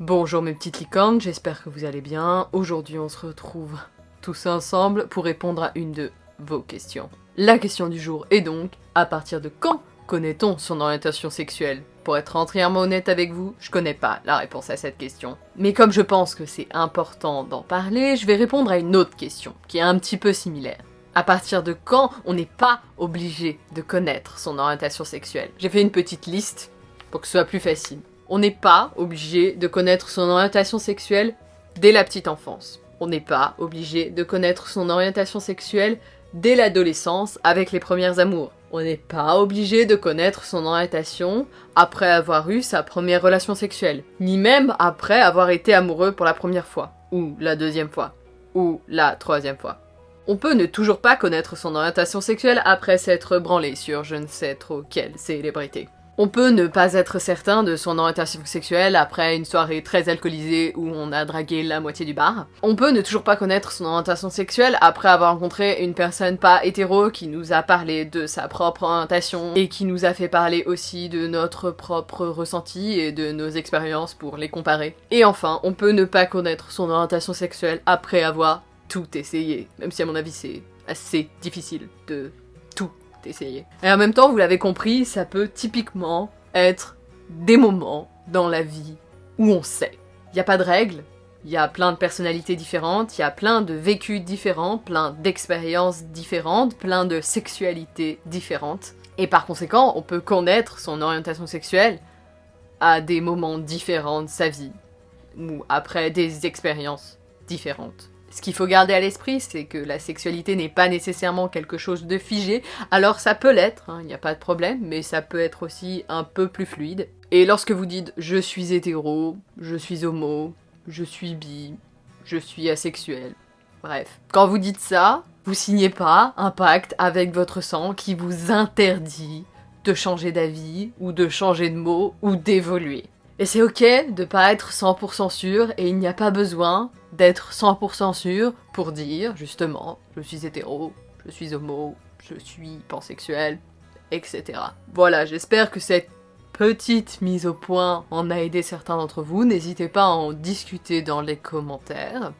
Bonjour mes petites licornes, j'espère que vous allez bien. Aujourd'hui on se retrouve tous ensemble pour répondre à une de vos questions. La question du jour est donc, à partir de quand connaît-on son orientation sexuelle? Pour être entièrement honnête avec vous, je connais pas la réponse à cette question. Mais comme je pense que c'est important d'en parler, je vais répondre à une autre question, qui est un petit peu similaire. À partir de quand on n'est pas obligé de connaître son orientation sexuelle? J'ai fait une petite liste pour que ce soit plus facile. On n'est pas obligé de connaître son orientation sexuelle dès la petite enfance. On n'est pas obligé de connaître son orientation sexuelle dès l'adolescence avec les premières amours. On n'est pas obligé de connaître son orientation après avoir eu sa première relation sexuelle, ni même après avoir été amoureux pour la première fois, ou la deuxième fois, ou la troisième fois. On peut ne toujours pas connaître son orientation sexuelle après s'être branlé sur je ne sais trop quelle célébrité. On peut ne pas être certain de son orientation sexuelle après une soirée très alcoolisée où on a dragué la moitié du bar. On peut ne toujours pas connaître son orientation sexuelle après avoir rencontré une personne pas hétéro qui nous a parlé de sa propre orientation et qui nous a fait parler aussi de notre propre ressenti et de nos expériences pour les comparer. Et enfin, on peut ne pas connaître son orientation sexuelle après avoir tout essayé, même si à mon avis c'est assez difficile de Et en même temps, vous l'avez compris, ça peut typiquement être des moments dans la vie où on sait. Il n'y a pas de règles, il y a plein de personnalités différentes, il y a plein de vécus différents, plein d'expériences différentes, plein de sexualités différentes. Et par conséquent, on peut connaître son orientation sexuelle à des moments différents de sa vie, ou après des expériences différentes. Ce qu'il faut garder à l'esprit, c'est que la sexualité n'est pas nécessairement quelque chose de figé, alors ça peut l'être, il hein, n'y a pas de problème, mais ça peut être aussi un peu plus fluide. Et lorsque vous dites « je suis hétéro »,« je suis homo »,« je suis bi »,« je suis asexuel », bref. Quand vous dites ça, vous signez pas un pacte avec votre sang qui vous interdit de changer d'avis, ou de changer de mots, ou d'évoluer. Et c'est ok de pas être 100% sûr, et il n'y a pas besoin d'être 100% sûr pour dire, justement, je suis hétéro, je suis homo, je suis pansexuel, etc. Voilà, j'espère que cette petite mise au point en a aidé certains d'entre vous. N'hésitez pas à en discuter dans les commentaires.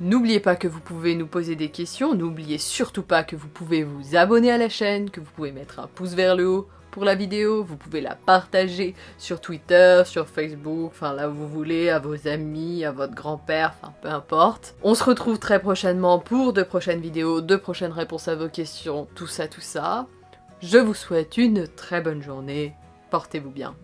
N'oubliez pas que vous pouvez nous poser des questions, n'oubliez surtout pas que vous pouvez vous abonner à la chaîne, que vous pouvez mettre un pouce vers le haut pour la vidéo, vous pouvez la partager sur Twitter, sur Facebook, enfin là où vous voulez, à vos amis, à votre grand-père, enfin peu importe. On se retrouve très prochainement pour de prochaines vidéos, de prochaines réponses à vos questions, tout ça, tout ça. Je vous souhaite une très bonne journée, portez-vous bien.